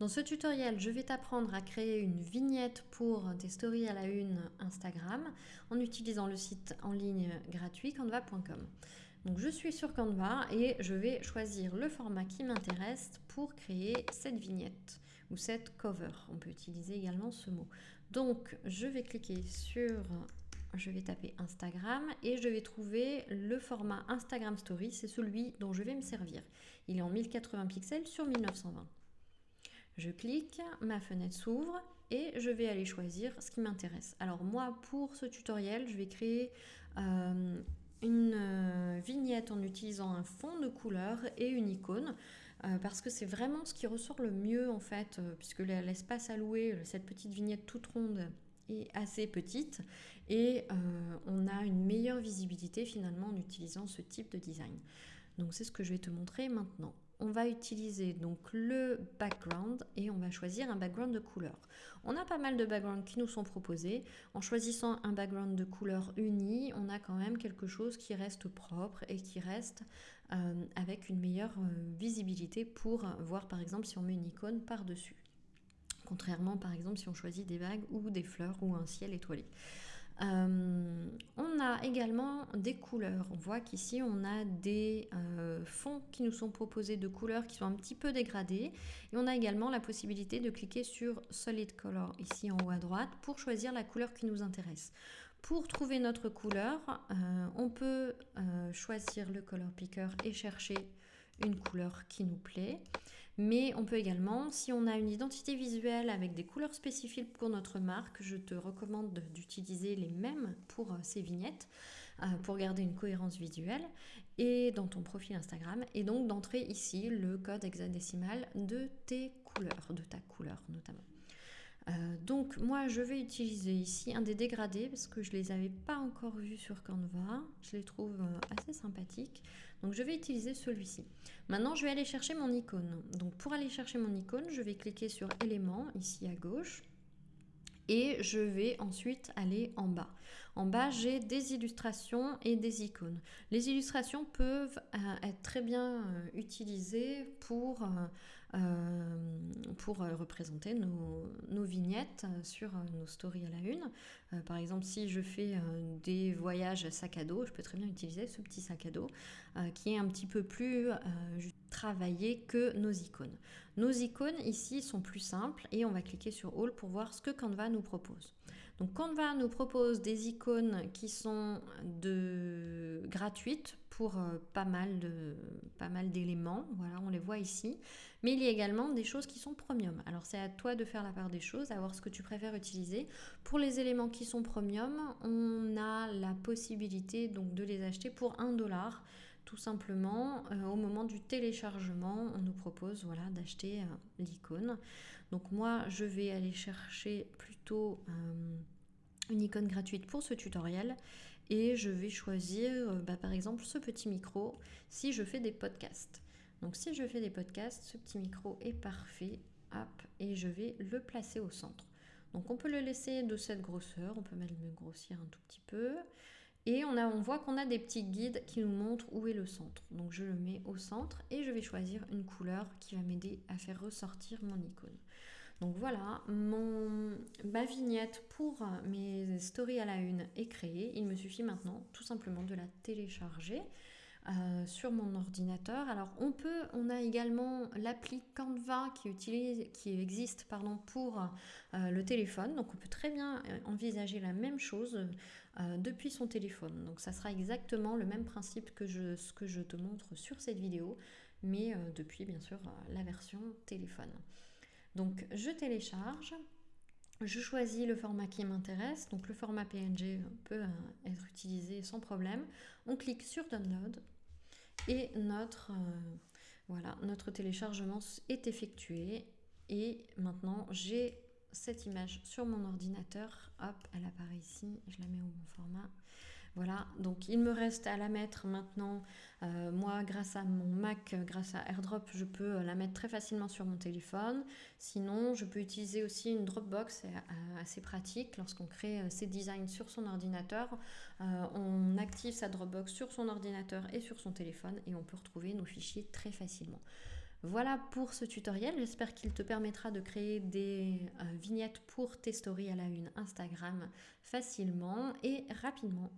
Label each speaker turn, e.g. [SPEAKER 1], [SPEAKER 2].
[SPEAKER 1] Dans ce tutoriel, je vais t'apprendre à créer une vignette pour tes stories à la une Instagram en utilisant le site en ligne gratuit canva.com. Donc je suis sur Canva et je vais choisir le format qui m'intéresse pour créer cette vignette ou cette cover. On peut utiliser également ce mot. Donc je vais cliquer sur je vais taper Instagram et je vais trouver le format Instagram Story, c'est celui dont je vais me servir. Il est en 1080 pixels sur 1920. Je clique, ma fenêtre s'ouvre et je vais aller choisir ce qui m'intéresse. Alors moi, pour ce tutoriel, je vais créer euh, une euh, vignette en utilisant un fond de couleur et une icône euh, parce que c'est vraiment ce qui ressort le mieux en fait puisque l'espace alloué, cette petite vignette toute ronde est assez petite et on a une meilleure visibilité finalement en utilisant ce type de design. Donc c'est ce que je vais te montrer maintenant on va utiliser donc le background et on va choisir un background de couleur. On a pas mal de backgrounds qui nous sont proposés. En choisissant un background de couleur uni, on a quand même quelque chose qui reste propre et qui reste euh, avec une meilleure euh, visibilité pour voir par exemple si on met une icône par-dessus. Contrairement par exemple si on choisit des vagues ou des fleurs ou un ciel étoilé. Euh, on a également des couleurs. On voit qu'ici on a des euh, fonds qui nous sont proposés de couleurs qui sont un petit peu dégradées. Et on a également la possibilité de cliquer sur Solid Color ici en haut à droite pour choisir la couleur qui nous intéresse. Pour trouver notre couleur, euh, on peut choisir le color picker et chercher une couleur qui nous plaît. Mais on peut également, si on a une identité visuelle avec des couleurs spécifiques pour notre marque, je te recommande d'utiliser les mêmes pour euh, ces vignettes euh, pour garder une cohérence visuelle et dans ton profil Instagram et donc d'entrer ici le code hexadécimal de tes couleurs, de ta couleur notamment. Euh, donc moi je vais utiliser ici un des dégradés parce que je les avais pas encore vus sur Canva. Je les trouve euh, assez sympathiques. Donc je vais utiliser celui-ci. Maintenant je vais aller chercher mon icône. Donc pour aller chercher mon icône, je vais cliquer sur éléments ici à gauche et je vais ensuite aller en bas. En bas, j'ai des illustrations et des icônes. Les illustrations peuvent euh, être très bien euh, utilisées pour, euh, pour représenter nos, nos, vignettes sur nos stories à la une. par exemple, si je fais des voyages sac à dos, je peux très bien utiliser ce petit sac à dos qui est un petit peu plus travailler que nos icônes. Nos icônes ici sont plus simples et on va cliquer sur All pour voir ce que Canva nous propose. Donc Canva nous propose des icônes qui sont de gratuites pour euh, pas mal de pas mal d'éléments, voilà, on les voit ici, mais il y a également des choses qui sont premium. Alors c'est à toi de faire la part des choses, à voir ce que tu préfères utiliser. Pour les éléments qui sont premium, on a la possibilité donc de les acheter pour 1 dollar tout simplement, euh, au moment du téléchargement, on nous propose voilà, d'acheter euh, l'icône. Donc moi, je vais aller chercher plutôt euh, une icône gratuite pour ce tutoriel et je vais choisir bah, par exemple ce petit micro si je fais des podcasts. Donc si je fais des podcasts, ce petit micro est parfait. Et je vais le placer au centre. Donc on peut le laisser de cette grosseur, on peut même le grossir un tout petit peu. Et on, a, on voit qu'on a des petits guides qui nous montrent où est le centre. Donc je le mets au centre et je vais choisir une couleur qui va m'aider à faire ressortir mon icône. Donc voilà, mon, ma vignette pour mes stories à la une est créée. Il me suffit maintenant tout simplement de la télécharger. Euh, sur mon ordinateur. Alors on peut, on a également l'appli Canva qui, utilise, qui existe pardon, pour euh, le téléphone. Donc on peut très bien euh, envisager la même chose depuis son téléphone. Donc ça sera exactement le même principe que ce que je te montre sur cette vidéo, mais depuis bien sûr la version téléphone. Donc je télécharge. Je choisis le format qui m'intéresse, donc le format PNG peut euh, être utilisé sans problème. On clique sur Download et euh, notre téléchargement est effectué. Et maintenant, j'ai cette image sur mon ordinateur. Hop, elle apparaît ici. Je la mets au bon format. Voilà, donc il me reste à la mettre maintenant. Euh, moi, grâce à mon Mac, grâce à AirDrop, je peux la mettre très facilement sur mon téléphone. Sinon, je peux utiliser aussi une Dropbox, c'est euh, assez pratique. Lorsqu'on crée euh, ses designs sur son ordinateur, on active sa Dropbox sur son ordinateur et sur son téléphone et on peut retrouver nos fichiers très facilement. Voilà pour ce tutoriel, j'espère qu'il te permettra de créer des euh, vignettes pour tes stories à la une Instagram facilement et rapidement.